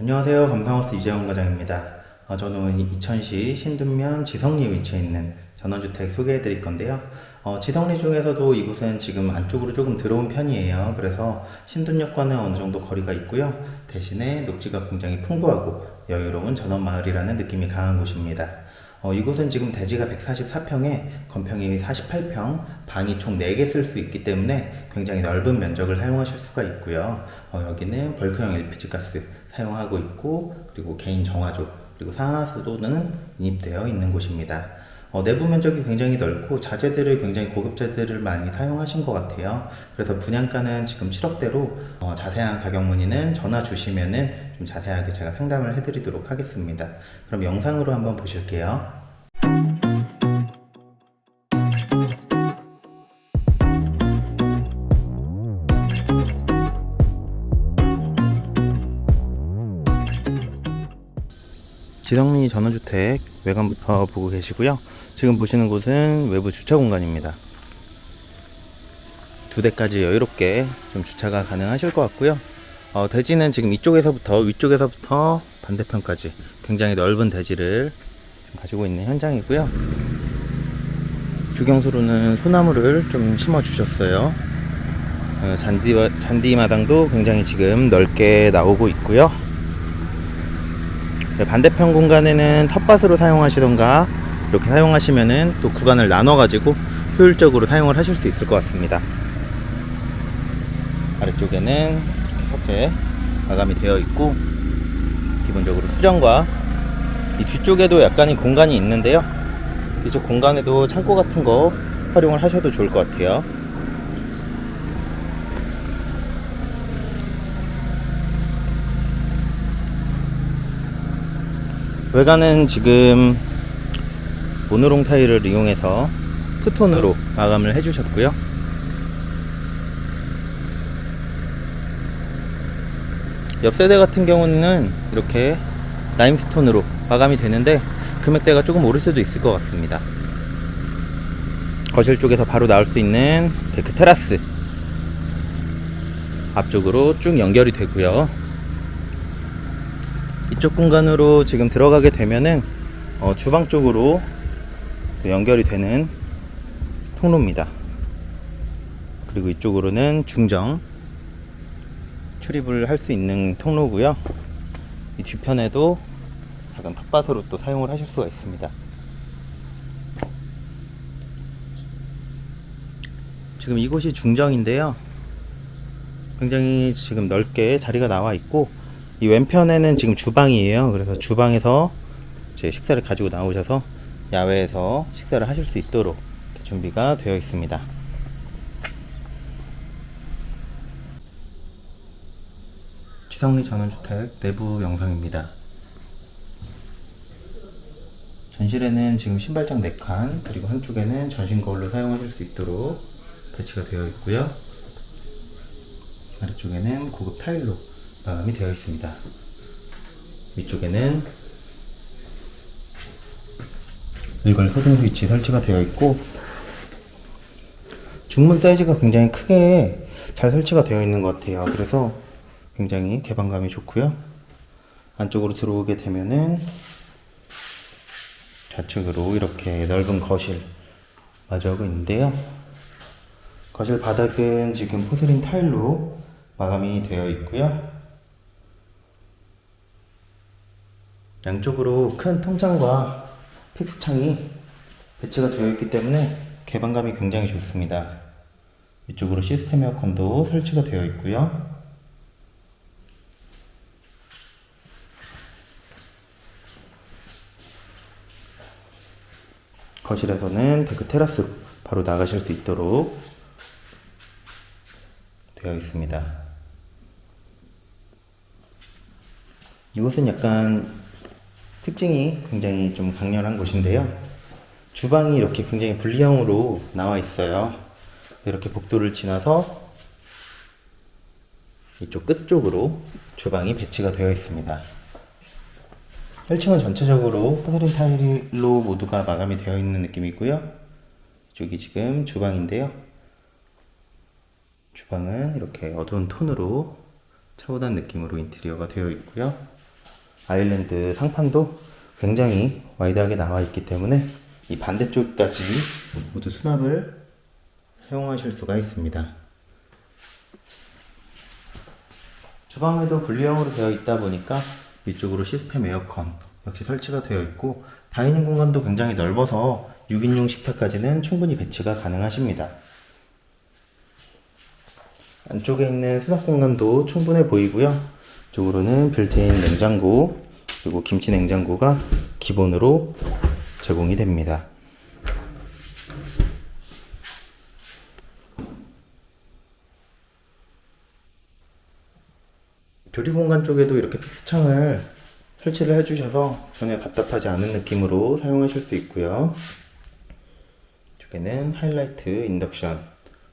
안녕하세요. 감상하우스 이재원 과장입니다. 어, 저는 이천시 신둔면 지성리에 위치해 있는 전원주택 소개해 드릴 건데요. 어, 지성리 중에서도 이곳은 지금 안쪽으로 조금 들어온 편이에요. 그래서 신둔역과는 어느 정도 거리가 있고요. 대신에 녹지가 굉장히 풍부하고 여유로운 전원마을이라는 느낌이 강한 곳입니다. 어, 이곳은 지금 대지가 144평에 건평이 48평, 방이 총 4개 쓸 수 있기 때문에 굉장히 넓은 면적을 사용하실 수가 있고요. 어, 여기는 벌크형 LPG 가스 사용하고 있고 그리고 개인 정화조 그리고 상하수도는 인입되어 있는 곳입니다. 어, 내부 면적이 굉장히 넓고 자재들을 굉장히 고급 자재들을 많이 사용하신 것 같아요. 그래서 분양가는 지금 7억대로 어, 자세한 가격 문의는 전화 주시면은 좀 자세하게 제가 상담을 해드리도록 하겠습니다. 그럼 영상으로 한번 보실게요. 지성리 전원주택 외관부터 보고 계시고요. 지금 보시는 곳은 외부 주차 공간입니다. 두 대까지 여유롭게 좀 주차가 가능하실 것 같고요. 어, 대지는 지금 이쪽에서부터 위쪽에서부터 반대편까지 굉장히 넓은 대지를 좀 가지고 있는 현장이고요. 주경수로는 소나무를 좀 심어 주셨어요. 어, 잔디, 잔디 마당도 굉장히 지금 넓게 나오고 있고요. 네, 반대편 공간에는 텃밭으로 사용하시던가 이렇게 사용하시면은 또 구간을 나눠 가지고 효율적으로 사용을 하실 수 있을 것 같습니다. 아래쪽에는 이렇게 석재 마감이 되어 있고 기본적으로 수정과 이 뒤쪽에도 약간의 공간이 있는데요. 이쪽 공간에도 창고 같은 거 활용을 하셔도 좋을 것 같아요 외관은 지금 모노롱 타일을 이용해서 two-tone으로 마감을 해주셨고요. 옆 세대 같은 경우는 이렇게 limestone으로 마감이 되는데 금액대가 조금 오를 수도 있을 것 같습니다. 거실 쪽에서 바로 나올 수 있는 deck 테라스 앞쪽으로 쭉 연결이 되고요. 이쪽 공간으로 지금 들어가게 되면은 어, 주방 쪽으로 또 연결이 되는 통로입니다. 그리고 이쪽으로는 중정 출입을 할 수 있는 통로고요. 이 뒤편에도 작은 텃밭으로 또 사용을 하실 수가 있습니다. 지금 이곳이 중정인데요. 굉장히 지금 넓게 자리가 나와 있고 이 왼편에는 지금 주방이에요. 그래서 주방에서 제 식사를 가지고 나오셔서 야외에서 식사를 하실 수 있도록 준비가 되어 있습니다. 지성리 전원주택 내부 영상입니다. 전실에는 지금 신발장 4칸 그리고 한쪽에는 전신 거울로 사용하실 수 있도록 배치가 되어 있고요. 아래쪽에는 고급 타일로 마감이 되어 있습니다. 위쪽에는 일괄 소등 스위치 설치가 되어 있고 중문 사이즈가 굉장히 크게 잘 설치가 되어 있는 것 같아요. 그래서 굉장히 개방감이 좋고요. 안쪽으로 들어오게 되면은 좌측으로 이렇게 넓은 거실 마주하고 있는데요. 거실 바닥은 지금 포슬린 타일로 마감이 되어 있고요. 양쪽으로 큰 통창과 픽스창이 배치가 되어 있기 때문에 개방감이 굉장히 좋습니다. 이쪽으로 시스템 에어컨도 설치가 되어 있고요. 거실에서는 deck 테라스로 바로 나가실 수 있도록 되어 있습니다. 이곳은 약간 특징이 굉장히 좀 강렬한 곳인데요. 주방이 이렇게 굉장히 분리형으로 나와 있어요. 이렇게 복도를 지나서 이쪽 끝쪽으로 주방이 배치가 되어 있습니다. 1층은 전체적으로 porcelain 타일로 모두가 마감이 되어 있는 느낌이고요. 이쪽이 지금 주방인데요. 주방은 이렇게 어두운 톤으로 차분한 느낌으로 인테리어가 되어 있고요. island 상판도 굉장히 wide하게 나와 있기 때문에 이 반대쪽까지 모두 수납을 사용하실 수가 있습니다. 주방에도 분리형으로 되어 있다 보니까 위쪽으로 시스템 에어컨 역시 설치가 되어 있고 dining 공간도 굉장히 넓어서 6인용 식탁까지는 충분히 배치가 가능하십니다. 안쪽에 있는 수납 공간도 충분해 보이고요. 이쪽으로는 빌트인 냉장고 그리고 김치 냉장고가 기본으로 제공이 됩니다. 조리 공간 쪽에도 이렇게 픽스창을 설치를 해주셔서 전혀 답답하지 않은 느낌으로 사용하실 수 있고요. 이쪽에는 하이라이트 인덕션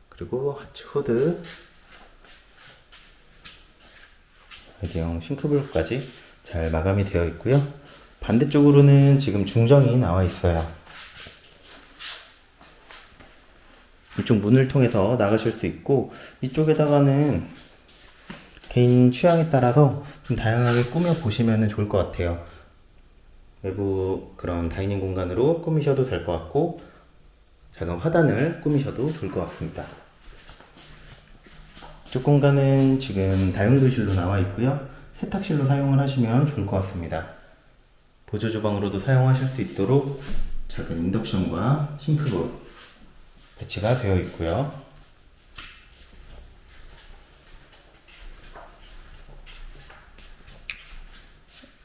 그리고 하츠 후드 아이디형 싱크볼까지 잘 마감이 되어 있고요. 반대쪽으로는 지금 중정이 나와 있어요. 이쪽 문을 통해서 나가실 수 있고 이쪽에다가는 개인 취향에 따라서 좀 다양하게 꾸며 보시면 좋을 것 같아요. 외부 그런 다이닝 공간으로 꾸미셔도 될 것 같고 작은 화단을 꾸미셔도 좋을 것 같습니다. 이쪽 공간은 지금 다용도실로 나와 있고요. 세탁실로 사용을 하시면 좋을 것 같습니다. 보조 주방으로도 사용하실 수 있도록 작은 인덕션과 싱크볼 배치가 되어 있고요.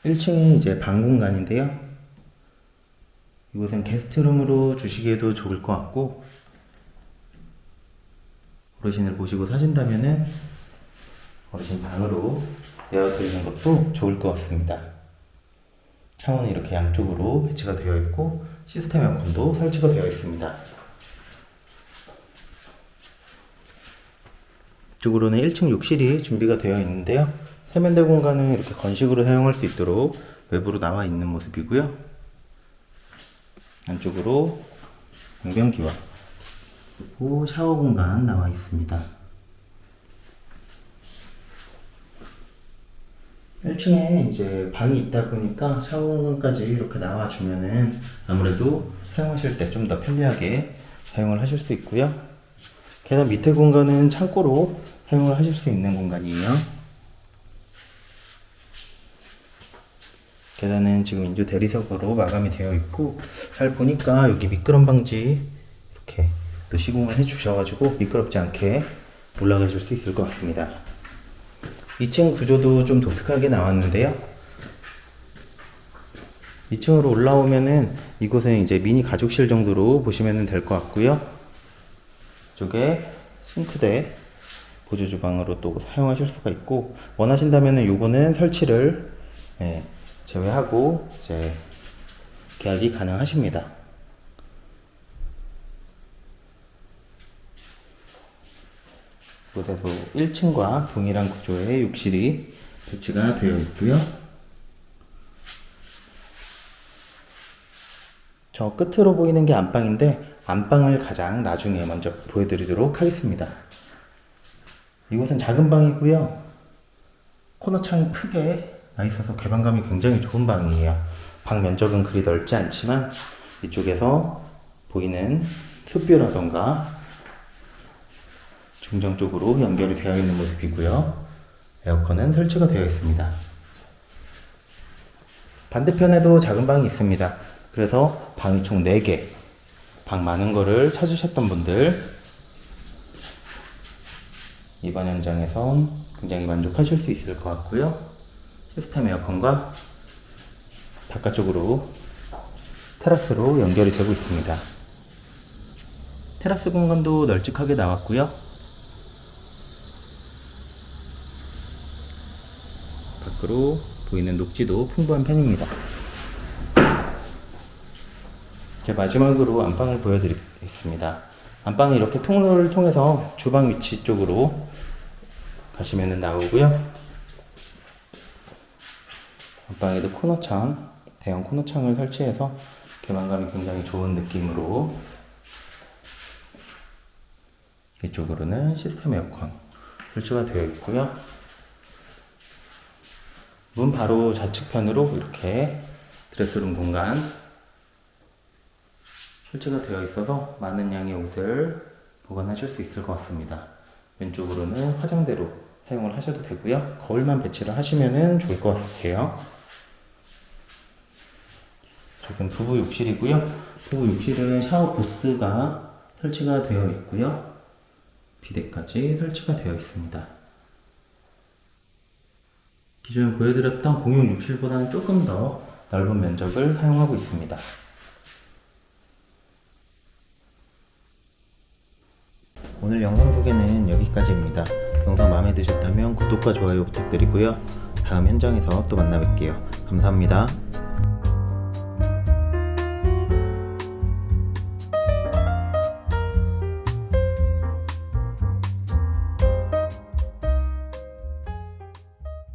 1층이 이제 방 공간인데요. 이곳은 게스트룸으로 주시기에도 좋을 것 같고 어르신을 모시고 사신다면은 어르신 방으로 내어드리는 것도 좋을 것 같습니다. 창문은 이렇게 양쪽으로 배치가 되어 있고 시스템 에어컨도 설치가 되어 있습니다. 이쪽으로는 1층 욕실이 준비가 되어 있는데요. 세면대 공간은 이렇게 건식으로 사용할 수 있도록 외부로 나와 있는 모습이고요. 안쪽으로 양변기와 그리고 샤워 공간 나와 있습니다. 1층에 이제 방이 있다 보니까 샤워 공간까지 이렇게 나와주면은 아무래도 사용하실 때 좀 더 편리하게 사용을 하실 수 있고요. 계단 밑에 공간은 창고로 사용을 하실 수 있는 공간이에요. 계단은 지금 인조 대리석으로 마감이 되어 있고 잘 보니까 여기 미끄럼 방지 이렇게 또 시공을 해 주셔가지고 미끄럽지 않게 올라가실 수 있을 것 같습니다. 2층 구조도 좀 독특하게 나왔는데요. 2층으로 올라오면은 이곳은 이제 미니 가족실 정도로 보시면 될 것 같고요. 이쪽에 싱크대 보조 주방으로 또 사용하실 수가 있고 원하신다면은 요거는 설치를 예, 제외하고 이제 계약이 가능하십니다. 이곳에서 1층과 동일한 구조의 욕실이 배치가 되어 있고요. 저 끝으로 보이는 게 안방인데 안방을 가장 나중에 먼저 보여드리도록 하겠습니다. 이곳은 작은 방이고요. 코너 창이 크게 나 있어서 개방감이 굉장히 좋은 방이에요. 방 면적은 그리 넓지 않지만 이쪽에서 보이는 숲뷰라던가 중정 쪽으로 연결이 되어 있는 모습이고요. 에어컨은 설치가 되어 있습니다. 반대편에도 작은 방이 있습니다. 그래서 방이 총 4개, 방 많은 거를 찾으셨던 분들 이번 현장에선 굉장히 만족하실 수 있을 것 같고요. 시스템 에어컨과 바깥쪽으로 테라스로 연결이 되고 있습니다. 테라스 공간도 널찍하게 나왔고요. 밖으로 보이는 녹지도 풍부한 편입니다. 마지막으로 안방을 보여드리겠습니다. 안방은 이렇게 통로를 통해서 주방 위치 쪽으로 가시면 나오고요. 안방에도 코너창, 대형 코너창을 설치해서 개방감이 굉장히 좋은 느낌으로 이쪽으로는 시스템 에어컨 설치가 되어 있고요. 문 바로 좌측편으로 이렇게 드레스룸 공간 설치가 되어 있어서 많은 양의 옷을 보관하실 수 있을 것 같습니다. 왼쪽으로는 화장대로 사용을 하셔도 되고요. 거울만 배치를 하시면 좋을 것 같아요. 저건 부부 욕실이고요. 부부 욕실은 샤워 부스가 설치가 되어 있고요. 비데까지 설치가 되어 있습니다. 기존에 보여드렸던 공용 욕실보다는 조금 더 넓은 면적을 사용하고 있습니다. 오늘 영상 소개는 여기까지입니다. 영상 마음에 드셨다면 구독과 좋아요 부탁드리고요. 다음 현장에서 또 만나 뵐게요. 감사합니다.